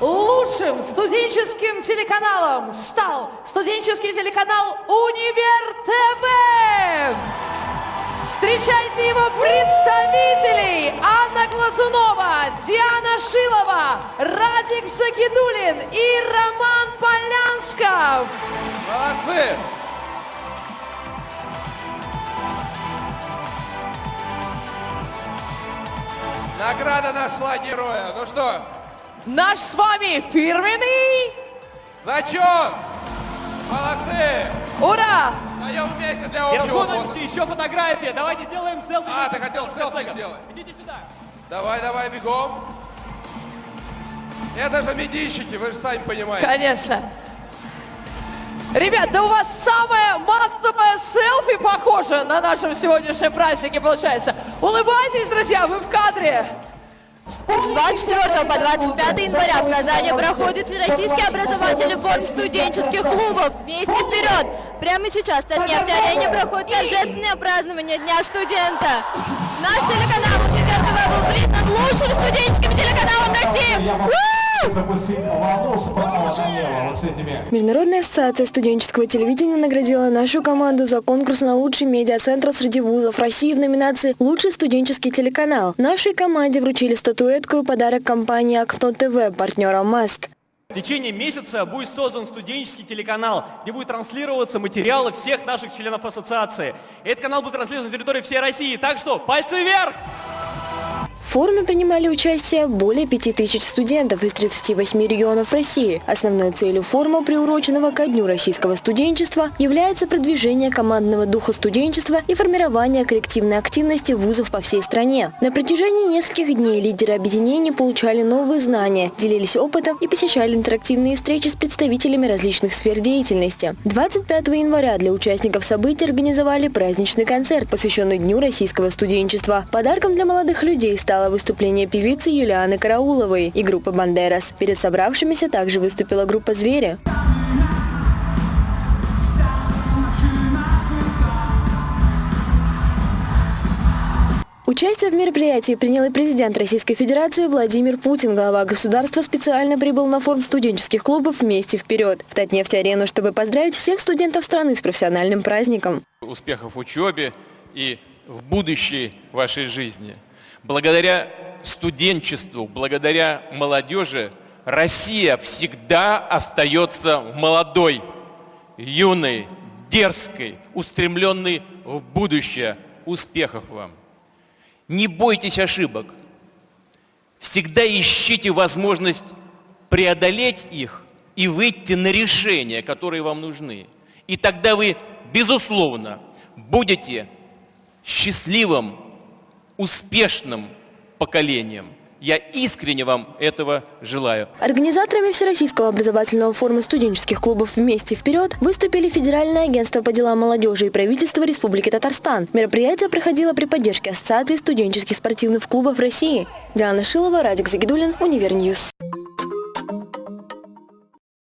Лучшим студенческим телеканалом стал студенческий телеканал «Универ ТВ». Встречайте его представителей Анна Глазунова, Диана Шилова, Радик Загидулин и Роман Полянсков. Молодцы! Награда нашла героя. Ну что, Наш с вами фирменный зачет! Молодцы! Ура! Даем вместе для общего фото. Разгонимся, еще фотография. Давайте сделаем селфи. А, ты хотел селфи сделать. Идите сюда. Давай, давай, бегом. Это же медийщики, вы же сами понимаете. Конечно. Ребят, да у вас самое массовое похоже на нашем сегодняшнем празднике получается. Улыбайтесь, друзья, вы в кадре. С 24 по 25 января в Казани проходит Всероссийский образовательный форум студенческих клубов «Вместе вперед!». Прямо сейчас в Татнефть-арене проходит торжественное празднование Дня студента. Наш телеканал Международная ассоциация студенческого телевидения наградила нашу команду за конкурс на лучший медиацентр среди вузов России в номинации «Лучший студенческий телеканал». Нашей команде вручили статуэтку и подарок компании «Окно ТВ» партнера «Маст». В течение месяца будет создан студенческий телеканал, где будет транслироваться материалы всех наших членов ассоциации. Этот канал будет транслирован на территории всей России. Так что пальцы вверх! Форуме принимали участие более 5000 студентов из 38 регионов России. Основной целью форума, приуроченного ко Дню российского студенчества, является продвижение командного духа студенчества и формирование коллективной активности вузов по всей стране. На протяжении нескольких дней лидеры объединений получали новые знания, делились опытом и посещали интерактивные встречи с представителями различных сфер деятельности. 25 января для участников событий организовали праздничный концерт, посвященный Дню российского студенчества. Подарком для молодых людей стало выступление певицы Юлианы Карауловой и группы «Бандерас». Перед собравшимися также выступила группа «Звери». Участие в мероприятии принял и президент Российской Федерации Владимир Путин. Глава государства специально прибыл на форум студенческих клубов «Вместе вперед» в Татнефть-арену, чтобы поздравить всех студентов страны с профессиональным праздником. успехов в учебе и в будущей вашей жизни. Благодаря студенчеству, благодаря молодежи Россия всегда остается молодой, юной, дерзкой, устремленной в будущее. Успехов вам! Не бойтесь ошибок. Всегда ищите возможность преодолеть их и выйти на решения, которые вам нужны. И тогда вы, безусловно, будете счастливым, успешным поколением. Я искренне вам этого желаю. Организаторами Всероссийского образовательного форума студенческих клубов «Вместе вперед» выступили Федеральное агентство по делам молодежи и правительство Республики Татарстан. Мероприятие проходило при поддержке Ассоциации студенческих спортивных клубов России. Диана Шилова, Радик Загидулин, Универньюз.